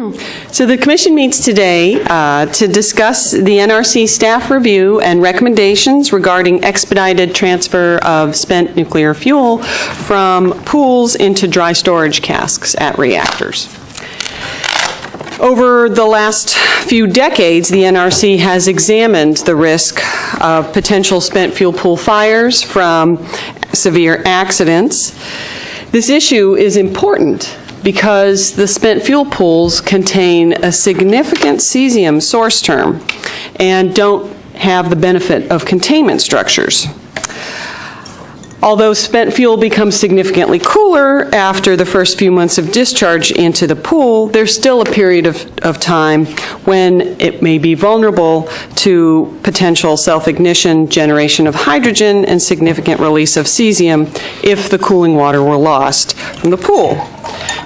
So the commission meets today uh, to discuss the NRC staff review and recommendations regarding expedited transfer of spent nuclear fuel from pools into dry storage casks at reactors. Over the last few decades, the NRC has examined the risk of potential spent fuel pool fires from severe accidents. This issue is important because the spent fuel pools contain a significant cesium source term and don't have the benefit of containment structures. Although spent fuel becomes significantly cooler after the first few months of discharge into the pool, there's still a period of, of time when it may be vulnerable to potential self-ignition, generation of hydrogen, and significant release of cesium if the cooling water were lost from the pool.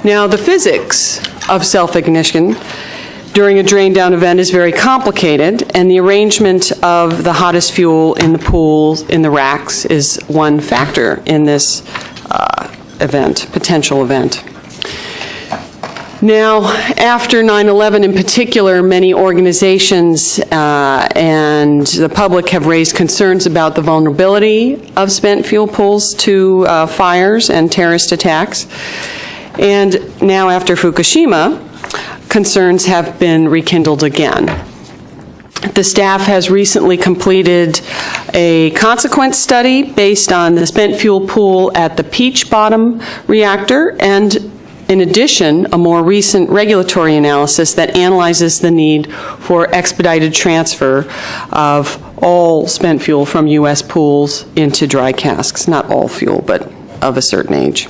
Now, the physics of self-ignition during a drain down event is very complicated, and the arrangement of the hottest fuel in the pools, in the racks, is one factor in this uh, event, potential event. Now, after 9/11 in particular, many organizations uh, and the public have raised concerns about the vulnerability of spent fuel pools to uh, fires and terrorist attacks. And now after Fukushima, concerns have been rekindled again. The staff has recently completed a consequence study based on the spent fuel pool at the Peach Bottom reactor and in addition, a more recent regulatory analysis that analyzes the need for expedited transfer of all spent fuel from U.S. pools into dry casks. Not all fuel, but of a certain age.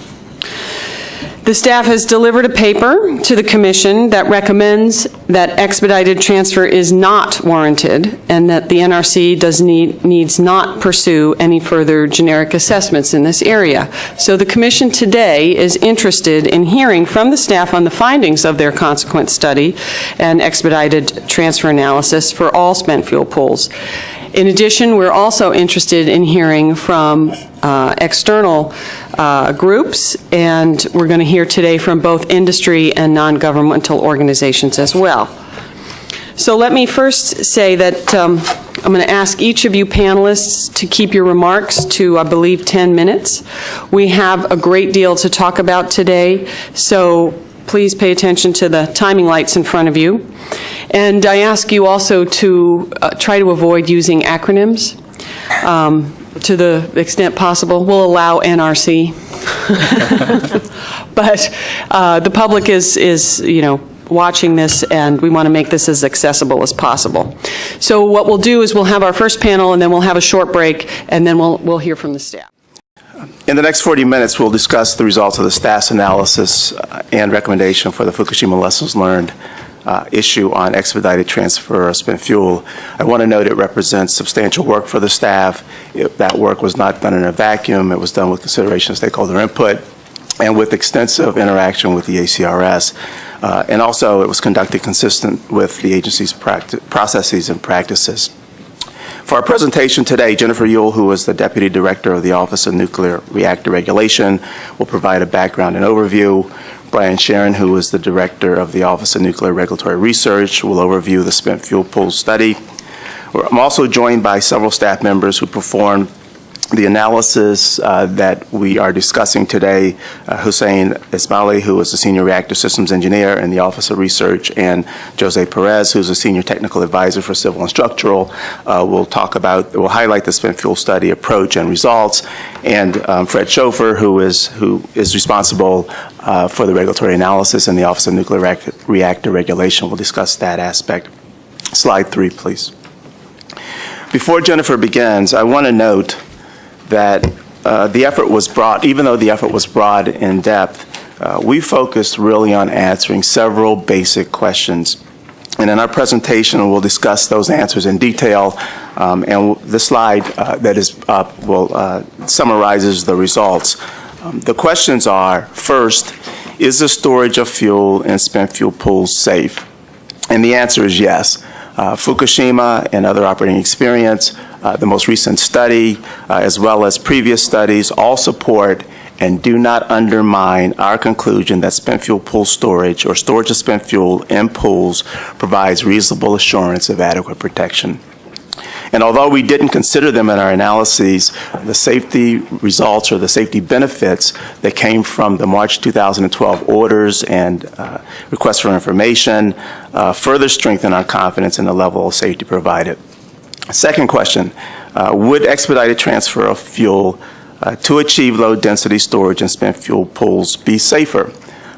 The staff has delivered a paper to the commission that recommends that expedited transfer is not warranted and that the NRC does need, needs not pursue any further generic assessments in this area. So the commission today is interested in hearing from the staff on the findings of their consequence study and expedited transfer analysis for all spent fuel pools. In addition, we're also interested in hearing from uh, external uh, groups, and we're going to hear today from both industry and non-governmental organizations as well. So let me first say that um, I'm going to ask each of you panelists to keep your remarks to, I believe, 10 minutes. We have a great deal to talk about today, so please pay attention to the timing lights in front of you. And I ask you also to uh, try to avoid using acronyms um, to the extent possible. We'll allow NRC. but uh, the public is, is, you know, watching this and we want to make this as accessible as possible. So what we'll do is we'll have our first panel and then we'll have a short break and then we'll, we'll hear from the staff. In the next 40 minutes, we'll discuss the results of the staff's analysis uh, and recommendation for the Fukushima lessons learned uh, issue on expedited transfer of spent fuel. I want to note it represents substantial work for the staff. It, that work was not done in a vacuum. It was done with consideration of stakeholder input and with extensive interaction with the ACRS. Uh, and also, it was conducted consistent with the agency's processes and practices. For our presentation today, Jennifer Uhle, who is the Deputy Director of the Office of Nuclear Reactor Regulation, will provide a background and overview. Brian Sheron, who is the Director of the Office of Nuclear Regulatory Research, will overview the spent fuel pool study. I'm also joined by several staff members who performed the analysis uh, that we are discussing today, uh, Hossein Esmaili, who is a Senior Reactor Systems Engineer in the Office of Research, and Jose Perez, who's a Senior Technical Advisor for Civil and Structural, uh, will talk about, will highlight the spent fuel study approach and results, and um, Fred Schofer, who is, who is responsible uh, for the regulatory analysis in the Office of Nuclear Reactor Regulation, will discuss that aspect. Slide three, please. Before Jennifer begins, I want to note that uh, the effort was broad, even though the effort was broad in depth, uh, we focused really on answering several basic questions. And in our presentation, we'll discuss those answers in detail. Um, and the slide uh, that is up will uh, summarizes the results. Um, the questions are, first, is the storage of fuel in spent fuel pools safe? And the answer is yes. Uh, Fukushima and other operating experience uh, the most recent study, uh, as well as previous studies, all support and do not undermine our conclusion that spent fuel pool storage or storage of spent fuel in pools provides reasonable assurance of adequate protection. And although we didn't consider them in our analyses, the safety results or the safety benefits that came from the March 2012 orders and uh, requests for information uh, further strengthen our confidence in the level of safety provided. Second question, uh, would expedited transfer of fuel uh, to achieve low-density storage and spent fuel pools be safer?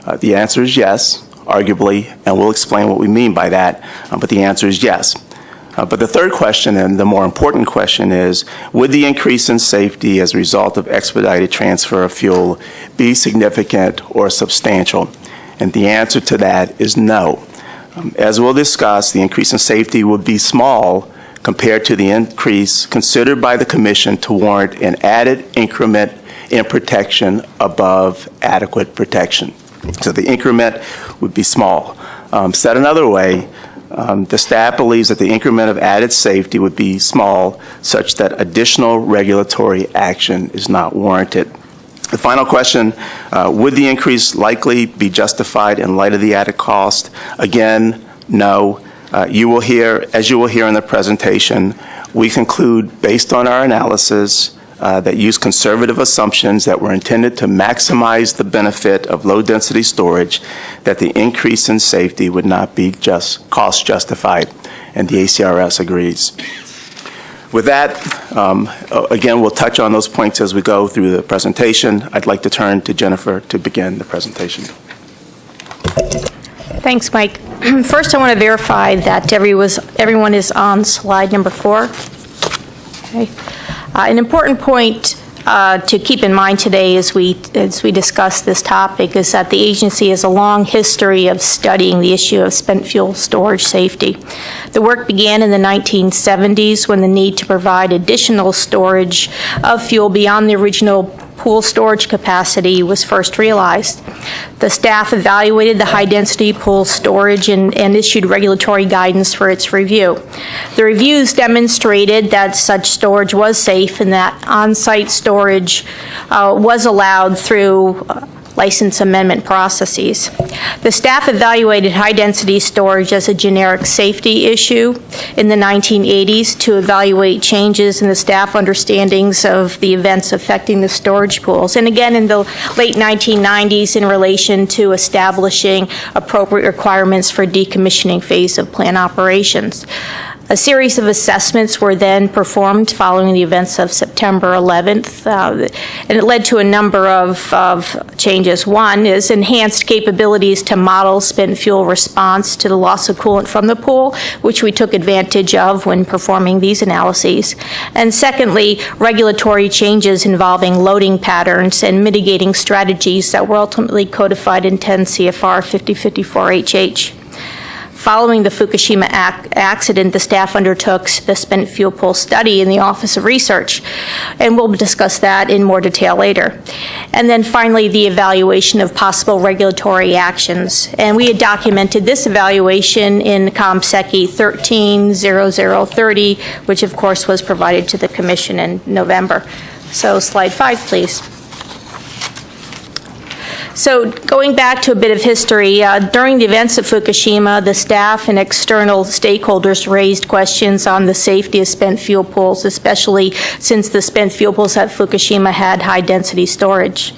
Uh, The answer is yes, arguably, and we'll explain what we mean by that, uh, but the answer is yes. Uh, But the third question, and the more important question, is would the increase in safety as a result of expedited transfer of fuel be significant or substantial? And the answer to that is no. Um, As we'll discuss, the increase in safety would be small compared to the increase considered by the Commission to warrant an added increment in protection above adequate protection. So the increment would be small. Um, Said another way, um, The staff believes that the increment of added safety would be small, such that additional regulatory action is not warranted. The final question, uh, would the increase likely be justified in light of the added cost? Again, no. Uh, You will hear, as you will hear in the presentation, we conclude, based on our analysis, uh, that use conservative assumptions that were intended to maximize the benefit of low-density storage, that the increase in safety would not be just cost justified, and the ACRS agrees. With that, um, again, we'll touch on those points as we go through the presentation. I'd like to turn to Jennifer to begin the presentation. Thanks, Mike. First, I want to verify that every was- everyone is on slide number four. Okay. Uh, An important point uh, to keep in mind today as we, as we discuss this topic is that the agency has a long history of studying the issue of spent fuel storage safety. The work began in the 1970s when the need to provide additional storage of fuel beyond the original pool storage capacity was first realized. The staff evaluated the high-density pool storage and and issued regulatory guidance for its review. The reviews demonstrated that such storage was safe and that on-site storage uh, was allowed through uh, license amendment processes. The staff evaluated high-density storage as a generic safety issue in the 1980s to evaluate changes in the staff understandings of the events affecting the storage pools, and again in the late 1990s in relation to establishing appropriate requirements for decommissioning phase of plant operations. A series of assessments were then performed following the events of September 11th, uh, and it led to a number of of changes. One is enhanced capabilities to model spent fuel response to the loss of coolant from the pool, which we took advantage of when performing these analyses. And secondly, regulatory changes involving loading patterns and mitigating strategies that were ultimately codified in 10 CFR 5054HH. Following the Fukushima ac- accident, the staff undertook the spent fuel pool study in the Office of Research, and we'll discuss that in more detail later. And then finally, the evaluation of possible regulatory actions. And we had documented this evaluation in COMSECY 130030, which of course was provided to the Commission in November. So slide five, please. So going back to a bit of history, uh, during the events at Fukushima, the staff and external stakeholders raised questions on the safety of spent fuel pools, especially since the spent fuel pools at Fukushima had high-density storage.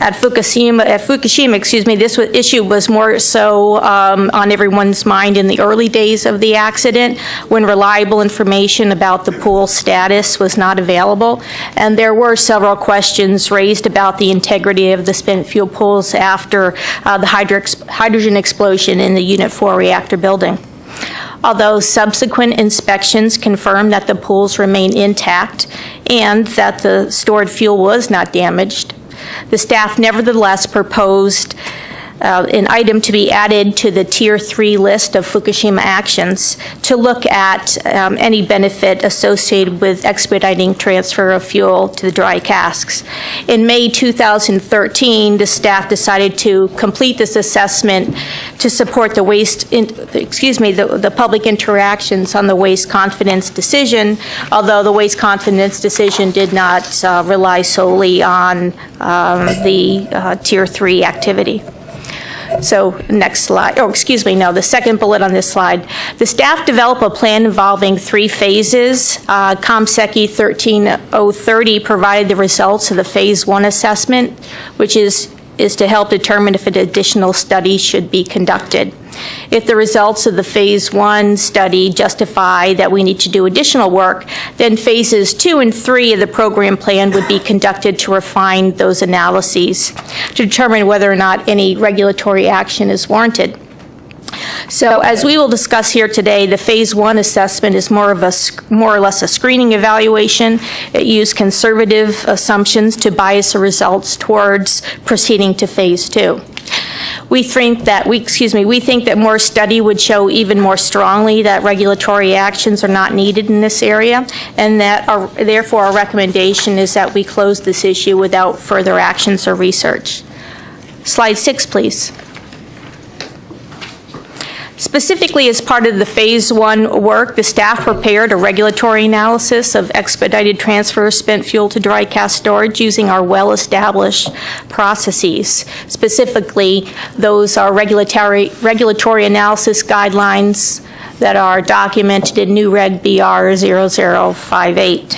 At Fukushima, at Fukushima, excuse me, this issue was more so um, on everyone's mind in the early days of the accident, when reliable information about the pool status was not available, and there were several questions raised about the integrity of the spent fuel pools after uh, the hydro- hydrogen explosion in the Unit 4 reactor building. Although subsequent inspections confirmed that the pools remain intact and that the stored fuel was not damaged, the staff nevertheless proposed uh, an item to be added to the Tier 3 list of Fukushima actions to look at um, any benefit associated with expediting transfer of fuel to the dry casks. In May 2013, the staff decided to complete this assessment to support the waste, in- excuse me, the the public interactions on the waste confidence decision, although the waste confidence decision did not uh, rely solely on um, the uh, Tier 3 activity. So, next slide, oh, excuse me, no, the second bullet on this slide. The staff develop a plan involving three phases. Uh, COMSECY 13030 provided the results of the Phase 1 assessment, which is, is to help determine if an additional study should be conducted. If the results of the Phase 1 study justify that we need to do additional work, then Phases 2 and 3 of the program plan would be conducted to refine those analyses, to determine whether or not any regulatory action is warranted. So as we will discuss here today, the Phase 1 assessment is more of a, more or less a screening evaluation. It used conservative assumptions to bias the results towards proceeding to Phase 2. We think that, we, excuse me, we think that more study would show even more strongly that regulatory actions are not needed in this area, and that, our- therefore, our recommendation is that we close this issue without further actions or research. Slide six, please. Specifically, as part of the Phase 1 work, the staff prepared a regulatory analysis of expedited transfer of spent fuel to dry cask storage using our well-established processes. Specifically, those are regulatory, regulatory analysis guidelines that are documented in NUREG BR 0058.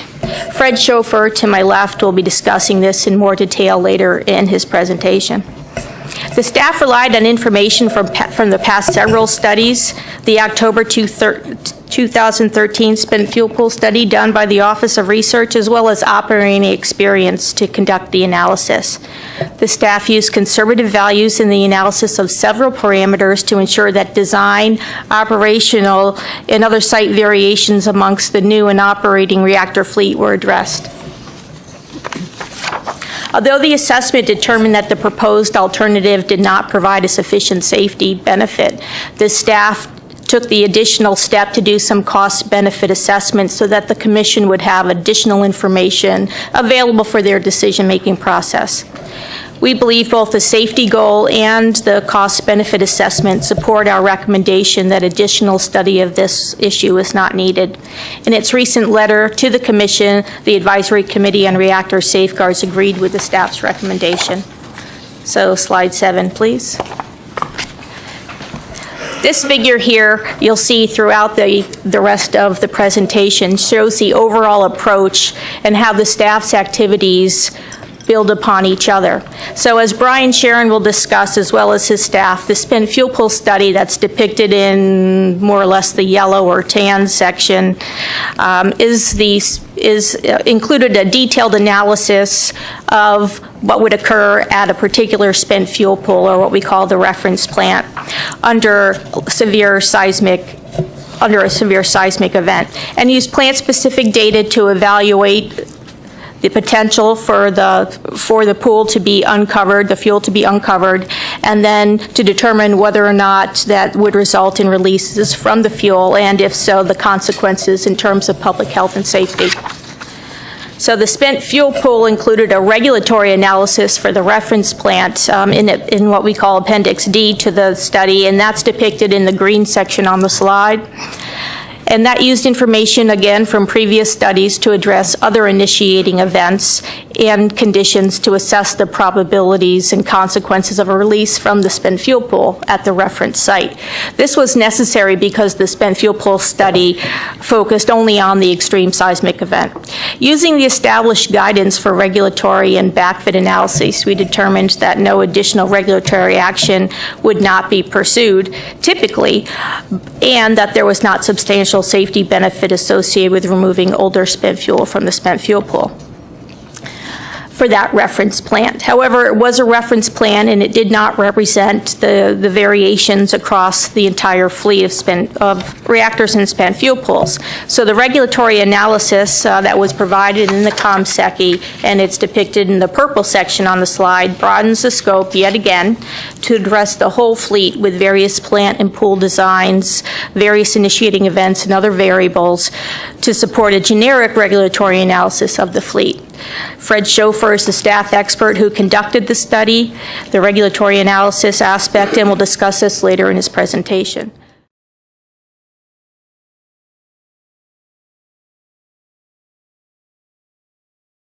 Fred Schofer, to my left, will be discussing this in more detail later in his presentation. The staff relied on information from, from the past several studies, the October 2013 spent fuel pool study done by the Office of Research, as well as operating experience to conduct the analysis. The staff used conservative values in the analysis of several parameters to ensure that design, operational, and other site variations amongst the new and operating reactor fleet were addressed. Although the assessment determined that the proposed alternative did not provide a sufficient safety benefit, the staff took the additional step to do some cost-benefit assessments so that the commission would have additional information available for their decision-making process. We believe both the safety goal and the cost-benefit assessment support our recommendation that additional study of this issue is not needed. In its recent letter to the Commission, the Advisory Committee on Reactor Safeguards agreed with the staff's recommendation. So slide seven, please. This figure here, you'll see throughout the, the rest of the presentation, shows the overall approach and how the staff's activities build upon each other. So as Brian Sheron will discuss, as well as his staff, the spent fuel pool study that's depicted in more or less the yellow or tan section um, is the, is uh, included a detailed analysis of what would occur at a particular spent fuel pool, or what we call the reference plant, under severe seismic under a severe seismic event, and use plant-specific data to evaluate the potential for the, for the pool to be uncovered, the fuel to be uncovered, and then to determine whether or not that would result in releases from the fuel, and if so, the consequences in terms of public health and safety. So the spent fuel pool included a regulatory analysis for the reference plant um, in, it- in what we call Appendix D to the study, and that's depicted in the green section on the slide. And that used information, again, from previous studies to address other initiating events and conditions to assess the probabilities and consequences of a release from the spent fuel pool at the reference site. This was necessary because the spent fuel pool study focused only on the extreme seismic event. Using the established guidance for regulatory and backfit analyses, we determined that no additional regulatory action would not be pursued typically, and that there was not substantial safety benefit associated with removing older spent fuel from the spent fuel pool. For that reference plant. However, it was a reference plan, and it did not represent the, the variations across the entire fleet of spent, of reactors and spent fuel pools. So the regulatory analysis uh, that was provided in the COMSECY, and it's depicted in the purple section on the slide, broadens the scope yet again to address the whole fleet with various plant and pool designs, various initiating events, and other variables to support a generic regulatory analysis of the fleet. Fred Schofer is the staff expert who conducted the study, the regulatory analysis aspect, and will discuss this later in his presentation.